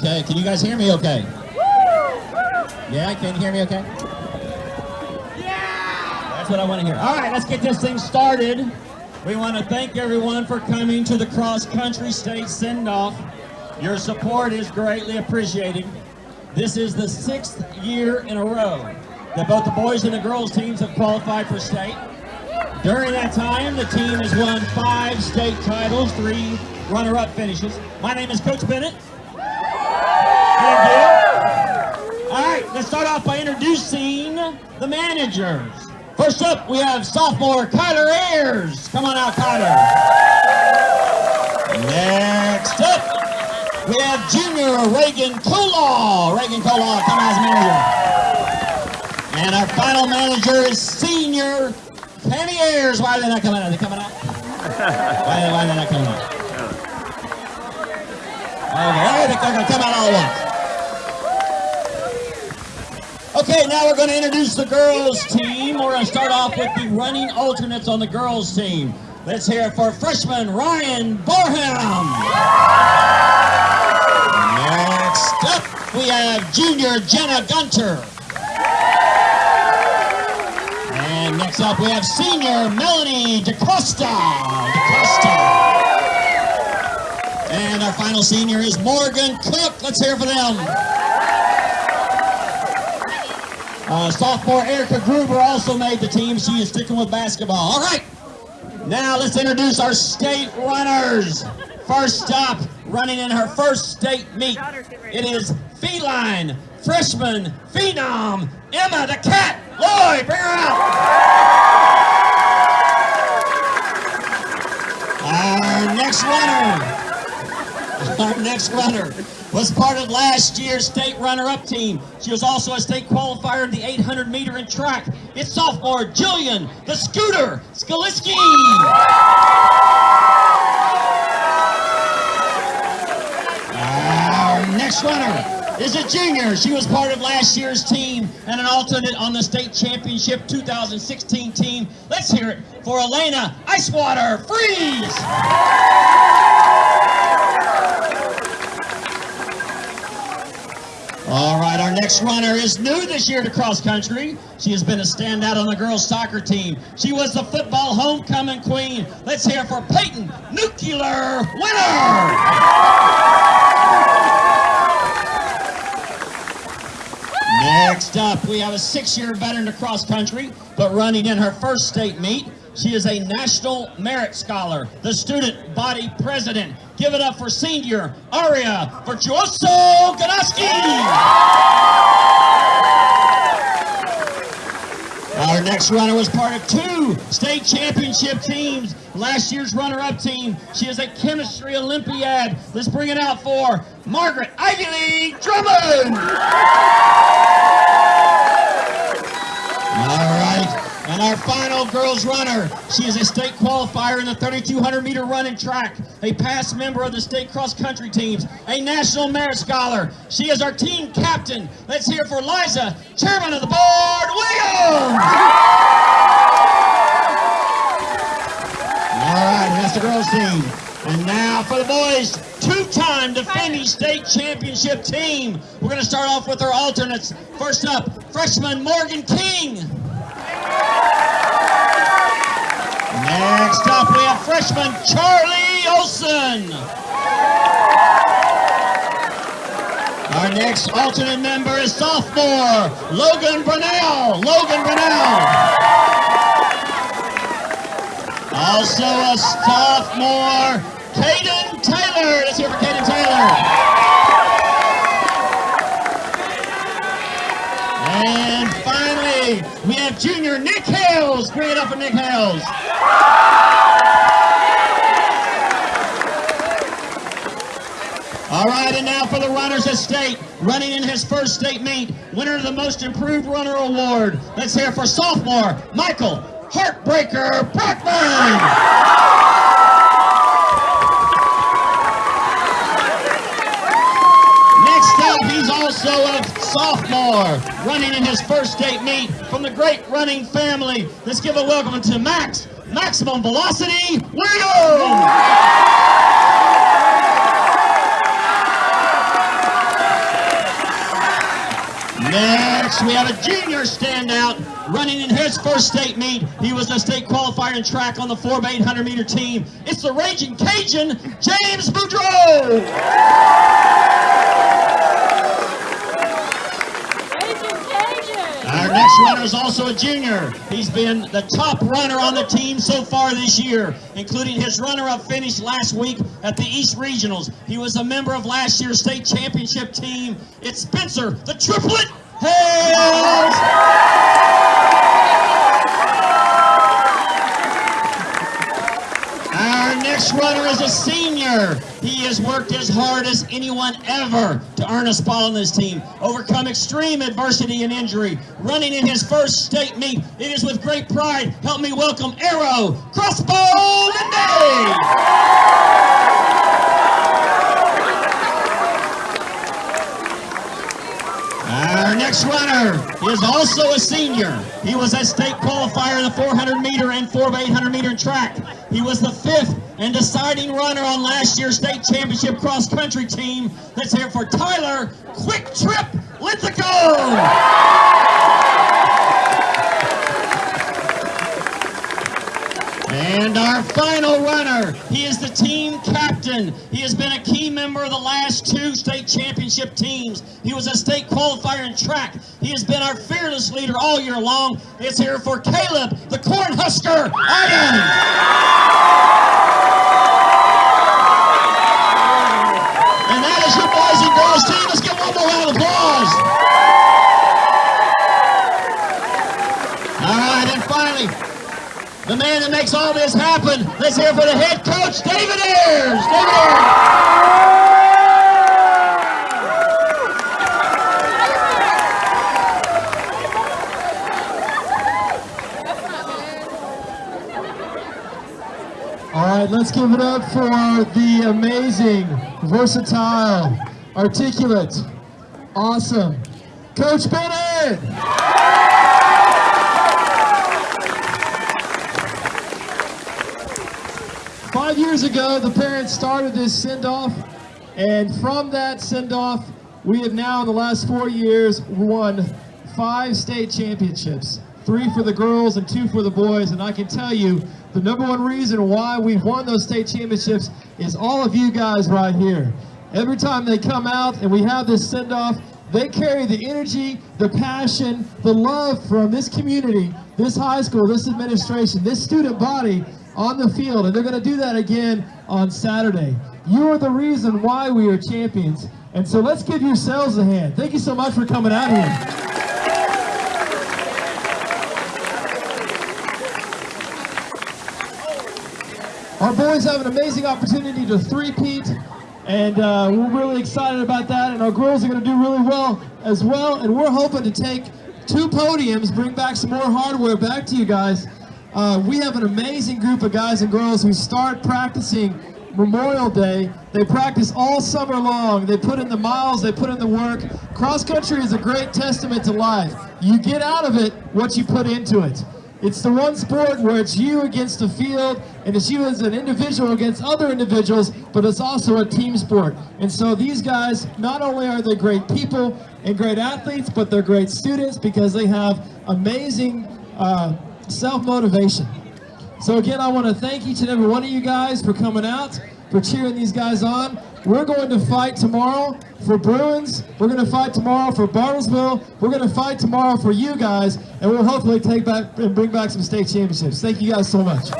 Okay, can you guys hear me okay? Yeah, can you hear me okay? Yeah! That's what I want to hear. All right, let's get this thing started. We want to thank everyone for coming to the cross country state send-off. Your support is greatly appreciated. This is the sixth year in a row that both the boys and the girls teams have qualified for state. During that time, the team has won five state titles, three runner-up finishes. My name is Coach Bennett. All right, let's start off by introducing the managers. First up, we have sophomore Kyler Ayers. Come on out, Kyler. Next up, we have junior Reagan Kolaw. Reagan Kolaw, come as manager. And our final manager is senior Kenny Ayers. Why are they not coming out? Are they coming out? why, why are they not coming out? Okay, they're going to come out all at once. Okay, now we're going to introduce the girls team. We're going to start off with the running alternates on the girls team. Let's hear it for freshman Ryan Borham. Next up, we have junior Jenna Gunter. And next up, we have senior Melanie DeCosta. DeCosta. And our final senior is Morgan Cook. Let's hear for them. Uh, sophomore Erica Gruber also made the team. She is sticking with basketball. All right. Now let's introduce our state runners. First stop, running in her first state meet. It is feline freshman phenom Emma the cat. Lloyd, bring her out. Our next runner. Our next runner was part of last year's state runner-up team. She was also a state qualifier in the 800 meter in track. It's sophomore Jillian, the scooter, Skaliski. Our next runner is a junior. She was part of last year's team and an alternate on the state championship 2016 team. Let's hear it for Elena Icewater Freeze. All right, our next runner is new this year to cross country. She has been a standout on the girls soccer team. She was the football homecoming queen. Let's hear for Peyton Nuclear winner. Next up, we have a six-year veteran to cross country, but running in her first state meet. She is a National Merit Scholar, the student body president. Give it up for senior Aria Virtuoso Ganoski. Our next runner was part of two state championship teams. Last year's runner-up team. She is a chemistry Olympiad. Let's bring it out for Margaret Ivy League Drummond. Girls runner, she is a state qualifier in the 3,200 meter run and track, a past member of the state cross country teams, a national merit scholar. She is our team captain. Let's hear for Liza, chairman of the board, Williams. All right, that's the girls team. And now for the boys, two-time defending state championship team. We're going to start off with our alternates. First up, freshman Morgan King. Next up, we have freshman Charlie Olson. Our next alternate member is sophomore Logan Brunel. Logan Brunel. Also a sophomore, Caden Taylor. Let's hear for Caden Taylor. And finally, we have junior Nick Hales. Bring it up for Nick Hales. All right, and now for the runners of state, running in his first state meet, winner of the Most Improved Runner Award. Let's hear for sophomore, Michael Heartbreaker Brockman. also sophomore, running in his first state meet from the great running family. Let's give a welcome to Max, Maximum Velocity Williams. Next, we have a junior standout running in his first state meet. He was a state qualifier in track on the 4 by 800 meter team. It's the Raging Cajun, James Boudreau. Next runner is also a junior. He's been the top runner on the team so far this year, including his runner-up finish last week at the East Regionals. He was a member of last year's state championship team. It's Spencer, the triplet Hales. Our next runner is a senior. He has worked as hard as anyone ever to earn a spot on this team, overcome extreme adversity and injury, running in his first state meet. It is with great pride. Help me welcome Arrow Crossbow Linday. Our next runner is also a senior. He was a state qualifier in the 400 meter and 4 by 800 meter track. He was the fifth and deciding runner on last year's state championship cross country team. Let's hear it for Tyler Quick Trip Linthicum. And our final runner, he is the team captain. He has been a key member of the last two state championship teams. He was a state qualifier in track. He has been our fearless leader all year long. It's here for Caleb, the Cornhusker Iron. And that is your boys and girls team. Let's give one more round of applause. All right, and finally, the man that makes all this happen. Let's hear for the head coach, David Ayers. David Ayers. All right, let's give it up for the amazing, versatile, articulate, awesome Coach Bennett. Five years ago, the parents started this send-off, and from that send-off, we have now, in the last four years, won five state championships. Three for the girls and two for the boys, and I can tell you, the number one reason why we've won those state championships is all of you guys right here. Every time they come out and we have this send-off, they carry the energy, the passion, the love from this community, this high school, this administration, this student body on the field, and they're going to do that again on Saturday. You are the reason why we are champions, and so let's give yourselves a hand. Thank you so much for coming out here. Our boys have an amazing opportunity to three-peat, and uh, we're really excited about that. And our girls are going to do really well as well. And we're hoping to take two podiums, bring back some more hardware back to you guys. Uh, we have an amazing group of guys and girls who start practicing Memorial Day. They practice all summer long. They put in the miles, they put in the work. Cross country is a great testament to life. You get out of it what you put into it. It's the one sport where it's you against the field, and it's you as an individual against other individuals, but it's also a team sport. And so these guys, not only are they great people and great athletes, but they're great students because they have amazing uh, self-motivation. So again, I want to thank each and every one of you guys for coming out, for cheering these guys on. We're going to fight tomorrow for Bruins. We're going to fight tomorrow for Bartlesville. We're going to fight tomorrow for you guys, and we'll hopefully take back and bring back some state championships. Thank you guys so much.